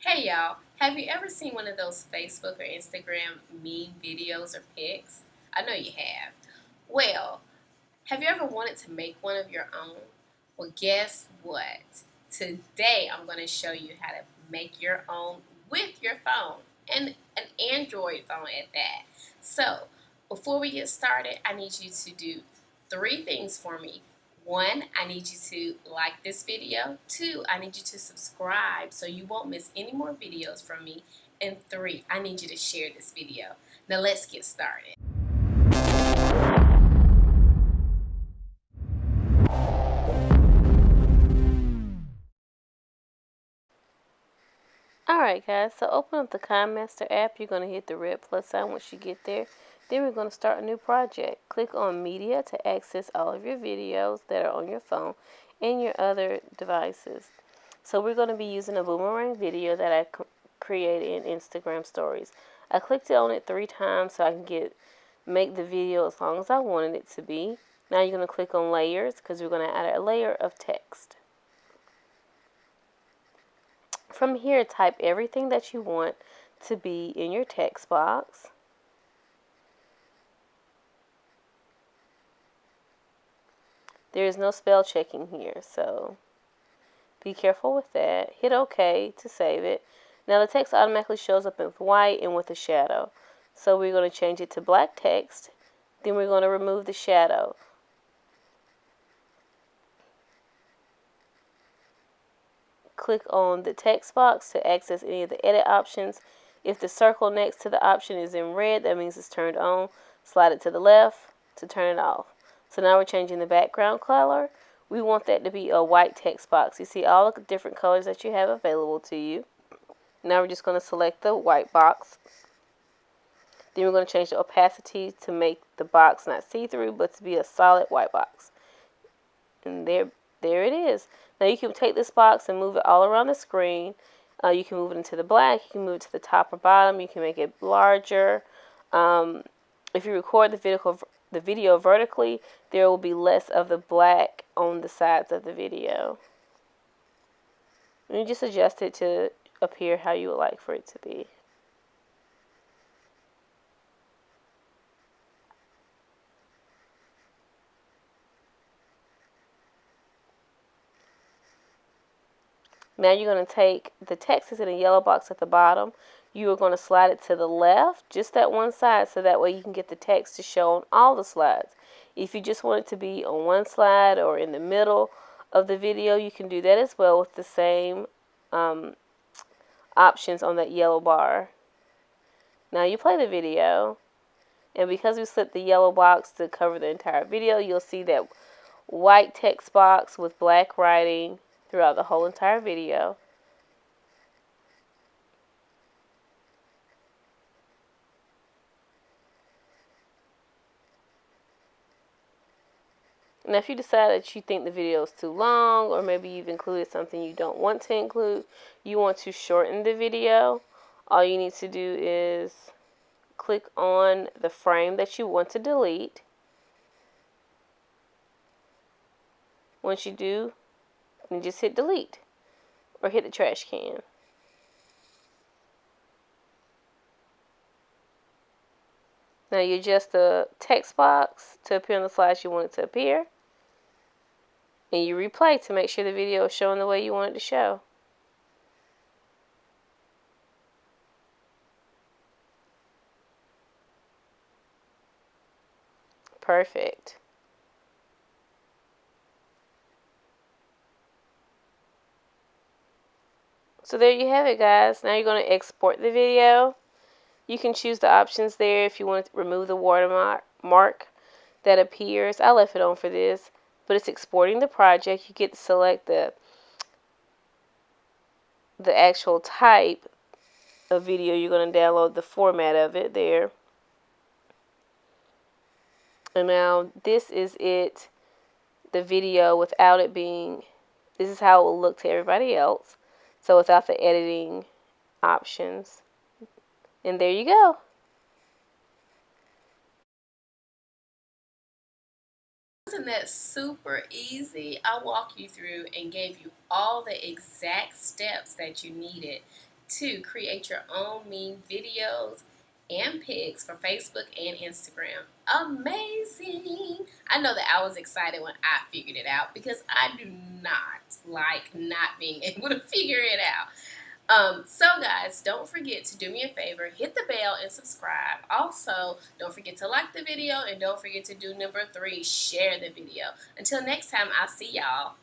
Hey y'all, have you ever seen one of those Facebook or Instagram meme videos or pics? I know you have. Well, have you ever wanted to make one of your own? Well, guess what? Today I'm going to show you how to make your own with your phone and an Android phone at that. So, before we get started, I need you to do three things for me. One, I need you to like this video. Two, I need you to subscribe so you won't miss any more videos from me. And three, I need you to share this video. Now let's get started. Alright guys, so open up the KineMaster app. You're going to hit the red plus sign once you get there. Then we're going to start a new project. Click on Media to access all of your videos that are on your phone and your other devices. So we're going to be using a boomerang video that I created in Instagram stories. I clicked on it three times so I can get make the video as long as I wanted it to be. Now you're going to click on layers because we're going to add a layer of text. From here, type everything that you want to be in your text box. There is no spell checking here, so be careful with that. Hit OK to save it. Now the text automatically shows up in white and with a shadow. So we're going to change it to black text. Then we're going to remove the shadow. Click on the text box to access any of the edit options. If the circle next to the option is in red, that means it's turned on. Slide it to the left to turn it off. So now we're changing the background color. We want that to be a white text box. You see all the different colors that you have available to you. Now we're just going to select the white box. Then we're going to change the opacity to make the box not see-through, but to be a solid white box. And there, there it is. Now you can take this box and move it all around the screen. Uh, you can move it into the black. You can move it to the top or bottom. You can make it larger. Um, if you record the video, the video vertically, there will be less of the black on the sides of the video. And you just adjust it to appear how you would like for it to be. Now you're going to take the text is in a yellow box at the bottom you are going to slide it to the left, just that one side, so that way you can get the text to show on all the slides. If you just want it to be on one slide or in the middle of the video, you can do that as well with the same um, options on that yellow bar. Now you play the video, and because we slipped the yellow box to cover the entire video, you'll see that white text box with black writing throughout the whole entire video. Now, if you decide that you think the video is too long, or maybe you've included something you don't want to include, you want to shorten the video, all you need to do is click on the frame that you want to delete. Once you do, you just hit delete or hit the trash can. Now you adjust the text box to appear on the slides you want it to appear and you replay to make sure the video is showing the way you want it to show. Perfect. So there you have it guys. Now you're going to export the video. You can choose the options there if you want to remove the watermark mark that appears. I left it on for this but it's exporting the project. You get to select the the actual type of video you're going to download, the format of it there. And now this is it, the video without it being, this is how it will look to everybody else. So without the editing options. And there you go. Wasn't that super easy? I walked you through and gave you all the exact steps that you needed to create your own meme videos and pics for Facebook and Instagram. Amazing! I know that I was excited when I figured it out because I do not like not being able to figure it out. Um, so guys, don't forget to do me a favor, hit the bell and subscribe. Also, don't forget to like the video and don't forget to do number three, share the video. Until next time, I'll see y'all.